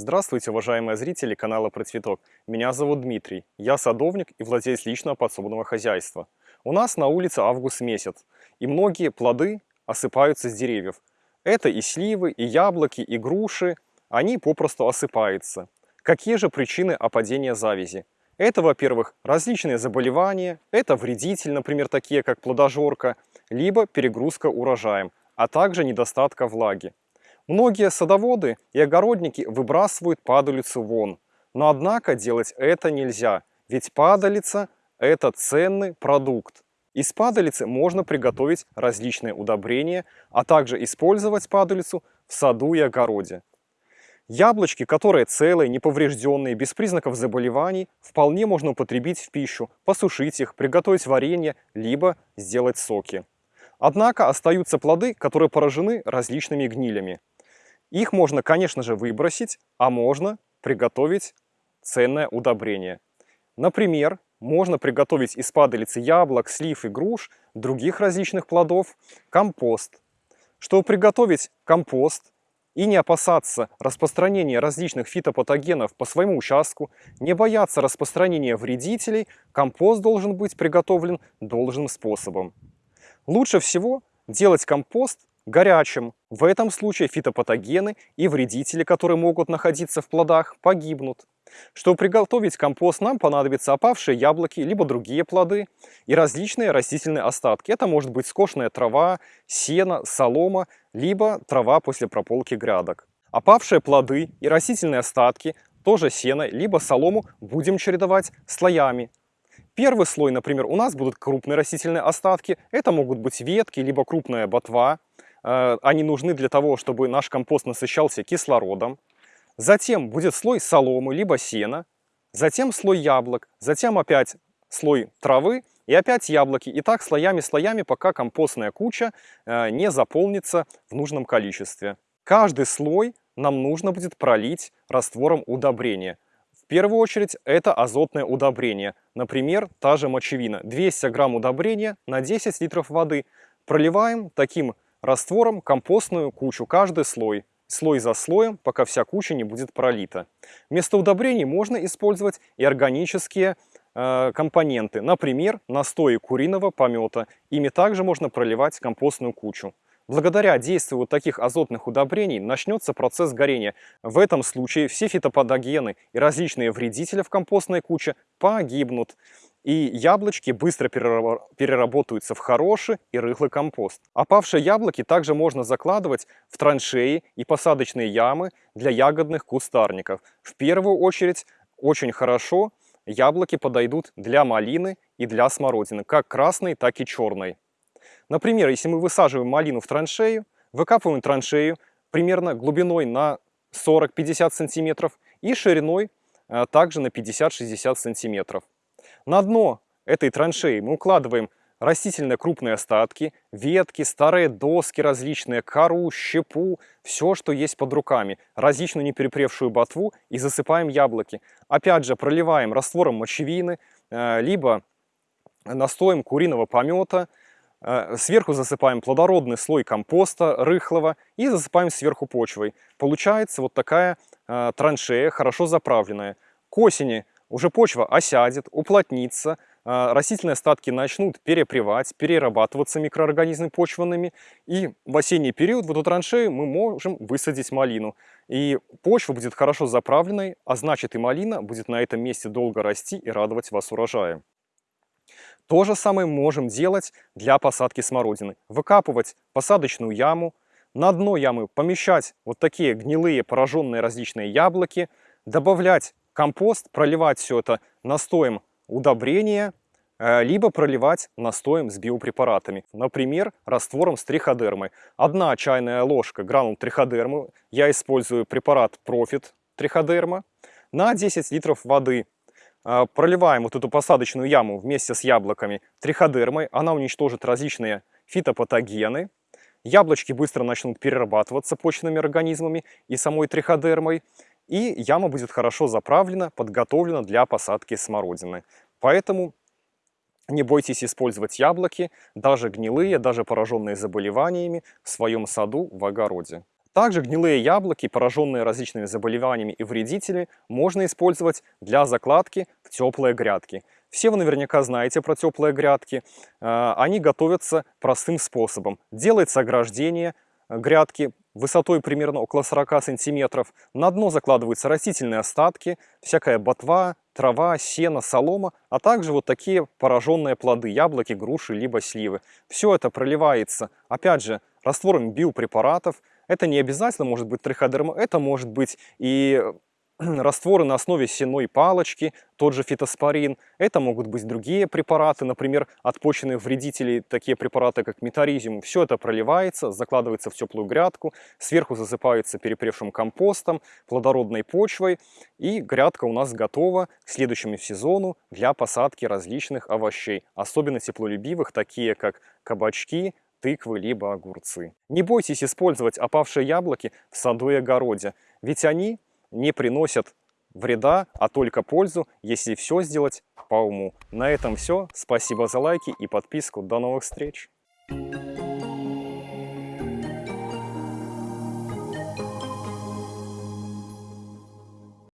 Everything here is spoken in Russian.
Здравствуйте, уважаемые зрители канала Про Цветок. Меня зовут Дмитрий. Я садовник и владелец личного подсобного хозяйства. У нас на улице август месяц, и многие плоды осыпаются с деревьев. Это и сливы, и яблоки, и груши. Они попросту осыпаются. Какие же причины опадения завязи? Это, во-первых, различные заболевания, это вредитель, например, такие как плодожорка, либо перегрузка урожаем, а также недостатка влаги. Многие садоводы и огородники выбрасывают падалицу вон. Но однако делать это нельзя, ведь падалица – это ценный продукт. Из падалицы можно приготовить различные удобрения, а также использовать падалицу в саду и огороде. Яблочки, которые целые, неповрежденные, без признаков заболеваний, вполне можно употребить в пищу, посушить их, приготовить варенье, либо сделать соки. Однако остаются плоды, которые поражены различными гнилями. Их можно, конечно же, выбросить, а можно приготовить ценное удобрение. Например, можно приготовить из падалицы яблок, слив и груш, других различных плодов, компост. Чтобы приготовить компост и не опасаться распространения различных фитопатогенов по своему участку, не бояться распространения вредителей, компост должен быть приготовлен должным способом. Лучше всего делать компост горячим. В этом случае фитопатогены и вредители, которые могут находиться в плодах, погибнут. Чтобы приготовить компост, нам понадобятся опавшие яблоки, либо другие плоды и различные растительные остатки. Это может быть скошенная трава, сено, солома, либо трава после прополки грядок. Опавшие плоды и растительные остатки, тоже сено, либо солому, будем чередовать слоями. Первый слой, например, у нас будут крупные растительные остатки. Это могут быть ветки, либо крупная ботва. Э, они нужны для того, чтобы наш компост насыщался кислородом. Затем будет слой соломы, либо сена. Затем слой яблок. Затем опять слой травы и опять яблоки. И так слоями-слоями, пока компостная куча э, не заполнится в нужном количестве. Каждый слой нам нужно будет пролить раствором удобрения. В первую очередь это азотное удобрение. Например, та же мочевина. 200 грамм удобрения на 10 литров воды. Проливаем таким раствором компостную кучу, каждый слой, слой за слоем, пока вся куча не будет пролита. Вместо удобрений можно использовать и органические э, компоненты, например, настои куриного помета. Ими также можно проливать компостную кучу. Благодаря действию вот таких азотных удобрений начнется процесс горения. В этом случае все фитопатогены и различные вредители в компостной куче погибнут и яблочки быстро переработаются в хороший и рыхлый компост. Опавшие яблоки также можно закладывать в траншеи и посадочные ямы для ягодных кустарников. В первую очередь очень хорошо яблоки подойдут для малины и для смородины, как красной, так и черной. Например, если мы высаживаем малину в траншею, выкапываем траншею примерно глубиной на 40-50 сантиметров и шириной а, также на 50-60 сантиметров. На дно этой траншеи мы укладываем растительные крупные остатки, ветки, старые доски различные, кору, щепу, все, что есть под руками, различную неперепревшую ботву и засыпаем яблоки. Опять же, проливаем раствором мочевины, э, либо настоем куриного помета, э, Сверху засыпаем плодородный слой компоста рыхлого и засыпаем сверху почвой. Получается вот такая э, траншея, хорошо заправленная. К осени уже почва осядет, уплотнится, а, растительные остатки начнут перепревать, перерабатываться микроорганизмами почвенными, и в осенний период в эту траншею мы можем высадить малину. И почва будет хорошо заправленной, а значит и малина будет на этом месте долго расти и радовать вас урожаем. То же самое можем делать для посадки смородины. Выкапывать посадочную яму, на дно ямы помещать вот такие гнилые пораженные различные яблоки, добавлять компост, проливать все это настоем удобрения, э, либо проливать настоем с биопрепаратами. Например, раствором с триходермой. Одна чайная ложка гранул триходермы, я использую препарат Profit триходерма, на 10 литров воды. Э, проливаем вот эту посадочную яму вместе с яблоками триходермой, она уничтожит различные фитопатогены. Яблочки быстро начнут перерабатываться почными организмами и самой триходермой и яма будет хорошо заправлена, подготовлена для посадки смородины. Поэтому не бойтесь использовать яблоки, даже гнилые, даже пораженные заболеваниями, в своем саду, в огороде. Также гнилые яблоки, пораженные различными заболеваниями и вредителями, можно использовать для закладки в теплые грядки. Все вы наверняка знаете про теплые грядки. Э, они готовятся простым способом. Делается ограждение грядки высотой примерно около 40 сантиметров. На дно закладываются растительные остатки, всякая ботва, трава, сено, солома, а также вот такие пораженные плоды, яблоки, груши, либо сливы. Все это проливается, опять же, раствором биопрепаратов. Это не обязательно может быть триходерма, это может быть и растворы на основе сеной палочки, тот же фитоспорин. Это могут быть другие препараты, например, от почечных вредителей, такие препараты, как метаризиум. Все это проливается, закладывается в теплую грядку, сверху засыпается перепревшим компостом, плодородной почвой, и грядка у нас готова к следующему сезону для посадки различных овощей, особенно теплолюбивых, такие как кабачки, тыквы либо огурцы. Не бойтесь использовать опавшие яблоки в саду и огороде, ведь они не приносят вреда, а только пользу, если все сделать по уму. На этом все. Спасибо за лайки и подписку. До новых встреч! Thank you.